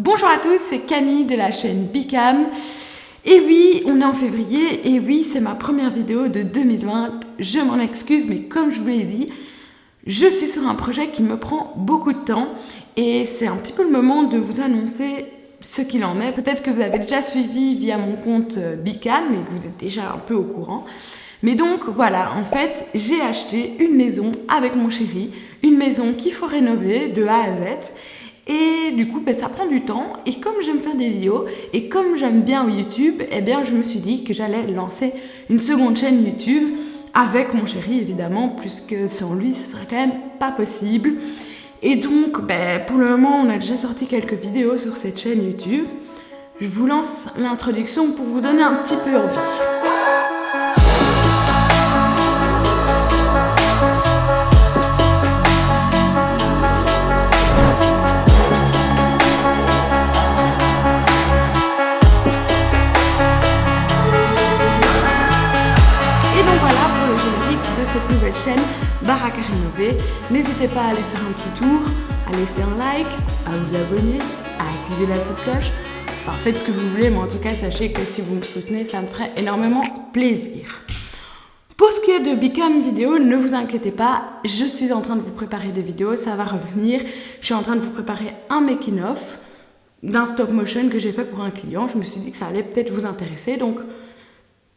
Bonjour à tous, c'est Camille de la chaîne Bicam. Et oui, on est en février, et oui, c'est ma première vidéo de 2020. Je m'en excuse, mais comme je vous l'ai dit, je suis sur un projet qui me prend beaucoup de temps, et c'est un petit peu le moment de vous annoncer ce qu'il en est. Peut-être que vous avez déjà suivi via mon compte euh, Bicam, et que vous êtes déjà un peu au courant. Mais donc voilà, en fait, j'ai acheté une maison avec mon chéri, une maison qu'il faut rénover de A à Z. Et du coup, ben, ça prend du temps. Et comme j'aime faire des vidéos, et comme j'aime bien YouTube, eh bien, je me suis dit que j'allais lancer une seconde chaîne YouTube avec mon chéri, évidemment, puisque sans lui, ce serait quand même pas possible. Et donc, ben, pour le moment, on a déjà sorti quelques vidéos sur cette chaîne YouTube. Je vous lance l'introduction pour vous donner un petit peu envie. Cette nouvelle chaîne Baraka Rénové. N'hésitez pas à aller faire un petit tour, à laisser un like, à vous abonner, à activer la petite cloche. Enfin, faites ce que vous voulez, mais en tout cas, sachez que si vous me soutenez, ça me ferait énormément plaisir. Pour ce qui est de Become Vidéo, ne vous inquiétez pas, je suis en train de vous préparer des vidéos, ça va revenir. Je suis en train de vous préparer un making-of d'un stop motion que j'ai fait pour un client. Je me suis dit que ça allait peut-être vous intéresser, donc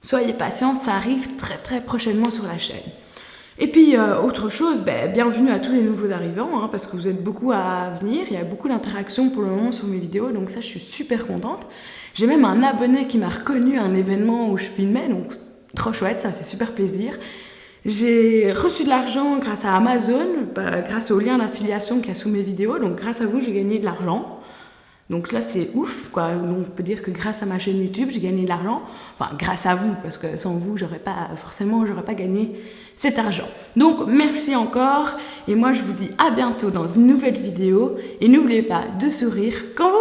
soyez patient, ça arrive très très prochainement sur la chaîne. Et puis, euh, autre chose, ben, bienvenue à tous les nouveaux arrivants, hein, parce que vous êtes beaucoup à venir, il y a beaucoup d'interactions pour le moment sur mes vidéos, donc ça, je suis super contente. J'ai même un abonné qui m'a reconnu à un événement où je filmais, donc trop chouette, ça fait super plaisir. J'ai reçu de l'argent grâce à Amazon, bah, grâce au lien d'affiliation qu'il y a sous mes vidéos, donc grâce à vous, j'ai gagné de l'argent. Donc là, c'est ouf, quoi. On peut dire que grâce à ma chaîne YouTube, j'ai gagné de l'argent. Enfin, grâce à vous, parce que sans vous, j'aurais pas, forcément, j'aurais pas gagné cet argent. Donc, merci encore. Et moi, je vous dis à bientôt dans une nouvelle vidéo. Et n'oubliez pas de sourire quand vous.